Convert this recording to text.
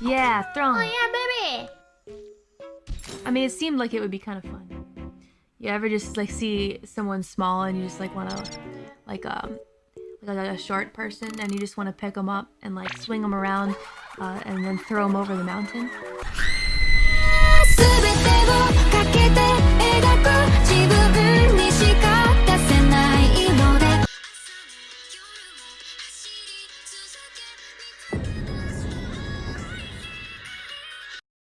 Yeah, throw Oh yeah, baby. I mean, it seemed like it would be kind of fun. You ever just like see someone small and you just like want to, like um, like a, a short person and you just want to pick them up and like swing them around, uh, and then throw them over the mountain.